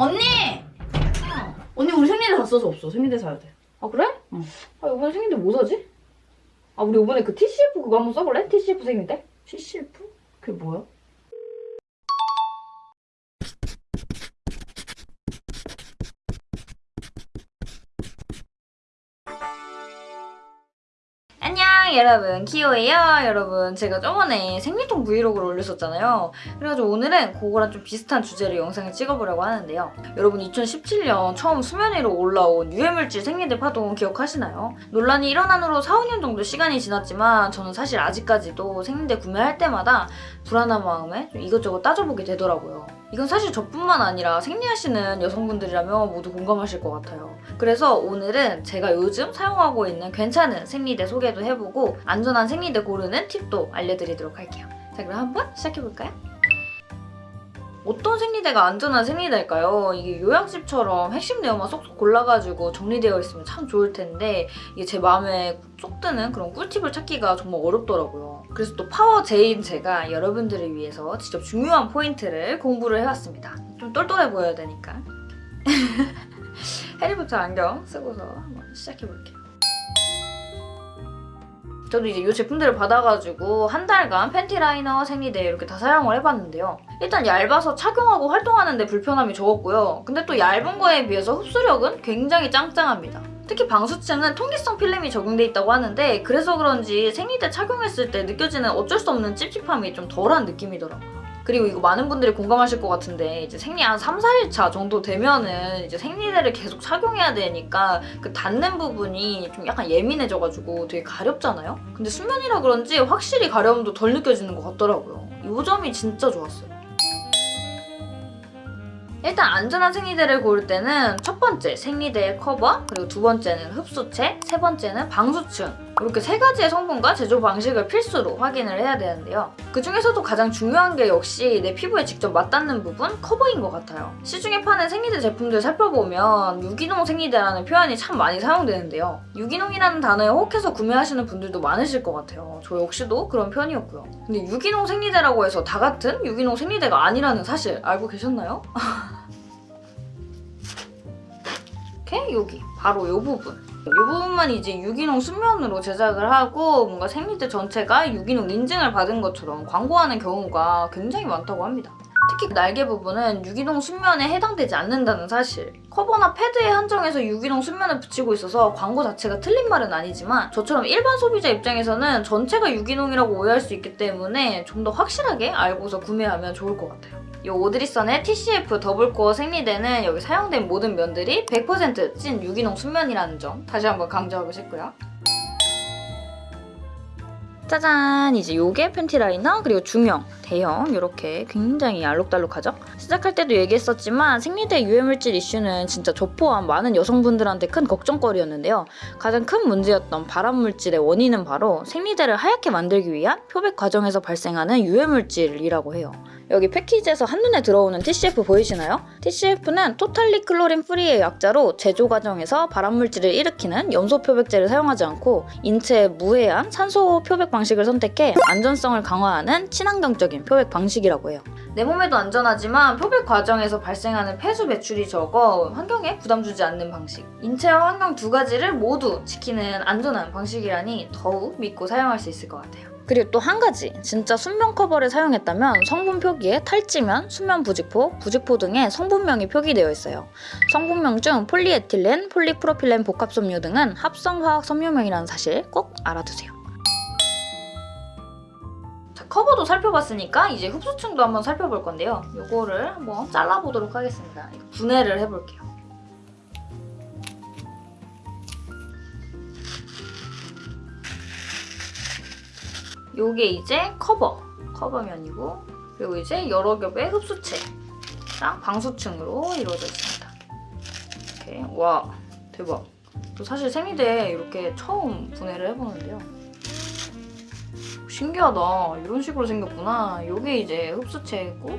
언니! 언니 우리 생리대 다 써서 없어. 생리대 사야 돼. 아 그래? 응. 아 이번에 생일때 뭐 사지? 아 우리 이번에 그 TCF 그거 한번 써볼래? TCF 생일때? CCF? 그게 뭐야? 안녕 여러분. 키오예요. 여러분 제가 저번에 생리통 브이로그를 올렸었잖아요. 그래가지고 오늘은 그거랑 좀 비슷한 주제로 영상을 찍어보려고 하는데요. 여러분 2017년 처음 수면 위로 올라온 유해물질 생리대 파동 기억하시나요? 논란이 일어난 후로 4, 5년 정도 시간이 지났지만 저는 사실 아직까지도 생리대 구매할 때마다 불안한 마음에 좀 이것저것 따져보게 되더라고요. 이건 사실 저뿐만 아니라 생리하시는 여성분들이라면 모두 공감하실 것 같아요 그래서 오늘은 제가 요즘 사용하고 있는 괜찮은 생리대 소개도 해보고 안전한 생리대 고르는 팁도 알려드리도록 할게요. 자 그럼 한번 시작해볼까요? 어떤 생리대가 안전한 생리대일까요? 이게 요약집처럼 핵심 내용만 쏙쏙 골라가지고 정리되어 있으면 참 좋을 텐데 이게 제 마음에 쏙 드는 그런 꿀팁을 찾기가 정말 어렵더라고요. 그래서 또 파워 제인 제가 여러분들을 위해서 직접 중요한 포인트를 공부를 해왔습니다. 좀 똘똘해 보여야 되니까. 해리포터 안경 쓰고서 한번 시작해볼게요. 저도 이제 이 제품들을 받아가지고 한 달간 팬티 라이너, 생리대 이렇게 다 사용을 해봤는데요. 일단 얇아서 착용하고 활동하는데 불편함이 적었고요. 근데 또 얇은 거에 비해서 흡수력은 굉장히 짱짱합니다. 특히 방수층은 통기성 필름이 적용돼 있다고 하는데 그래서 그런지 생리대 착용했을 때 느껴지는 어쩔 수 없는 찝찝함이 좀 덜한 느낌이더라고요. 그리고 이거 많은 분들이 공감하실 것 같은데 이제 생리 한 3, 4일차 정도 되면은 이제 생리대를 계속 착용해야 되니까 그 닿는 부분이 좀 약간 예민해져가지고 되게 가렵잖아요? 근데 수면이라 그런지 확실히 가려움도 덜 느껴지는 것 같더라고요. 이 점이 진짜 좋았어요. 일단 안전한 생리대를 고를 때는 첫 번째 생리대의 커버, 그리고 두 번째는 흡수체, 세 번째는 방수층 이렇게 세 가지의 성분과 제조 방식을 필수로 확인을 해야 되는데요. 그 중에서도 가장 중요한 게 역시 내 피부에 직접 맞닿는 부분 커버인 것 같아요. 시중에 파는 생리대 제품들 살펴보면 유기농 생리대라는 표현이 참 많이 사용되는데요. 유기농이라는 단어에 혹해서 구매하시는 분들도 많으실 것 같아요. 저 역시도 그런 편이었고요. 근데 유기농 생리대라고 해서 다 같은 유기농 생리대가 아니라는 사실 알고 계셨나요? 이렇게 여기 바로 이 부분 이 부분만 이제 유기농 순면으로 제작을 하고 뭔가 생리대 전체가 유기농 인증을 받은 것처럼 광고하는 경우가 굉장히 많다고 합니다. 특히 날개 부분은 유기농 순면에 해당되지 않는다는 사실 커버나 패드에 한정해서 유기농 순면을 붙이고 있어서 광고 자체가 틀린 말은 아니지만 저처럼 일반 소비자 입장에서는 전체가 유기농이라고 오해할 수 있기 때문에 좀 더 확실하게 알고서 구매하면 좋을 것 같아요. 이 오드리선의 TCF 더블코어 생리대는 여기 사용된 모든 면들이 100%찐 유기농 순면이라는 점 다시 한번 강조하고 싶고요. 짜잔! 이제 요게 팬티 라이너 그리고 중형, 대형 이렇게 굉장히 알록달록하죠? 시작할 때도 얘기했었지만 생리대 유해물질 이슈는 진짜 저 포함 많은 여성분들한테 큰 걱정거리였는데요. 가장 큰 문제였던 발암물질의 원인은 바로 생리대를 하얗게 만들기 위한 표백 과정에서 발생하는 유해물질이라고 해요. 여기 패키지에서 한눈에 들어오는 TCF 보이시나요? TCF는 Totally Chlorine Free의 약자로 제조 과정에서 발암물질을 일으키는 염소 표백제를 사용하지 않고 인체에 무해한 산소 표백 방식을 선택해 안전성을 강화하는 친환경적인 표백 방식이라고 해요. 내 몸에도 안전하지만 표백 과정에서 발생하는 폐수 배출이 적어 환경에 부담 주지 않는 방식. 인체와 환경 두 가지를 모두 지키는 안전한 방식이라니 더욱 믿고 사용할 수 있을 것 같아요. 그리고 또 한 가지 진짜 순면 커버를 사용했다면 성분 표기에 탈지면, 수면 부직포, 부직포 등의 성분명이 표기되어 있어요. 성분명 중 폴리에틸렌, 폴리프로필렌 복합섬유 등은 합성화학 섬유명이라는 사실 꼭 알아두세요. 자, 커버도 살펴봤으니까 이제 흡수층도 한번 살펴볼 건데요. 이거를 한번 잘라보도록 하겠습니다. 분해를 해볼게요. 요게 이제 커버, 커버면이고 그리고 이제 여러 겹의 흡수체랑 방수층으로 이루어져 있습니다. 이렇게 와 대박. 저 사실 생리대 이렇게 처음 분해를 해보는데요. 신기하다. 이런 식으로 생겼구나. 요게 이제 흡수체고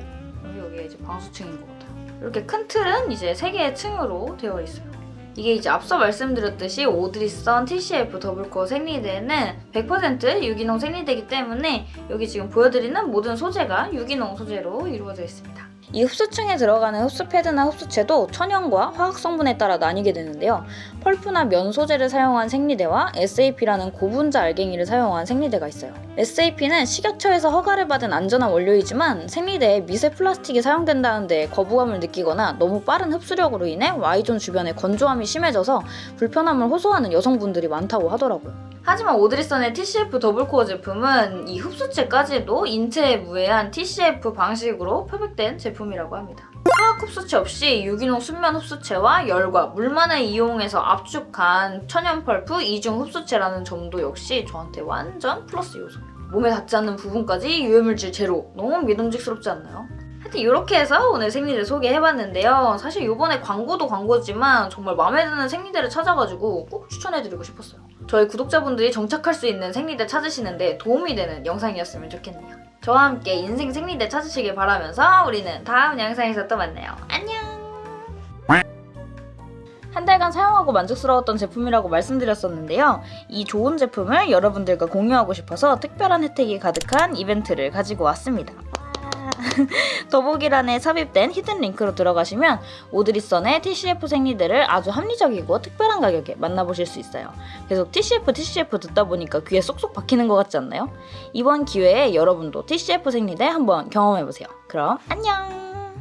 여기 이제 방수층인 것 같아요. 이렇게 큰 틀은 이제 세 개의 층으로 되어 있어요. 이게 이제 앞서 말씀드렸듯이 오드리선 TCF 더블코어 생리대는 100% 유기농 생리대이기 때문에 여기 지금 보여드리는 모든 소재가 유기농 소재로 이루어져 있습니다. 이 흡수층에 들어가는 흡수 패드나 흡수체도 천연과 화학 성분에 따라 나뉘게 되는데요. 펄프나 면 소재를 사용한 생리대와 SAP라는 고분자 알갱이를 사용한 생리대가 있어요. SAP는 식약처에서 허가를 받은 안전한 원료이지만 생리대에 미세 플라스틱이 사용된다는 데 거부감을 느끼거나 너무 빠른 흡수력으로 인해 Y존 주변에 건조함이 심해져서 불편함을 호소하는 여성분들이 많다고 하더라고요. 하지만 오드리선의 TCF 더블코어 제품은 이 흡수체까지도 인체에 무해한 TCF 방식으로 표백된 제품이라고 합니다. 화학 흡수체 없이 유기농 순면 흡수체와 열과 물만을 이용해서 압축한 천연 펄프 이중 흡수체라는 점도 역시 저한테 완전 플러스 요소. 몸에 닿지 않는 부분까지 유해물질 제로. 너무 믿음직스럽지 않나요? 하여튼 이렇게 해서 오늘 생리대 소개해봤는데요. 사실 이번에 광고도 광고지만 정말 마음에 드는 생리대를 찾아가지고 꼭 추천해드리고 싶었어요. 저희 구독자분들이 정착할 수 있는 생리대 찾으시는데 도움이 되는 영상이었으면 좋겠네요. 저와 함께 인생 생리대 찾으시길 바라면서 우리는 다음 영상에서 또 만나요. 안녕! 한 달간 사용하고 만족스러웠던 제품이라고 말씀드렸었는데요. 이 좋은 제품을 여러분들과 공유하고 싶어서 특별한 혜택이 가득한 이벤트를 가지고 왔습니다. 와. 더보기란에 삽입된 히든 링크로 들어가시면 오드리선의 TCF 생리대를 아주 합리적이고 특별한 가격에 만나보실 수 있어요. 계속 TCF, TCF 듣다 보니까 귀에 쏙쏙 박히는 것 같지 않나요? 이번 기회에 여러분도 TCF 생리대 한번 경험해보세요. 그럼 안녕!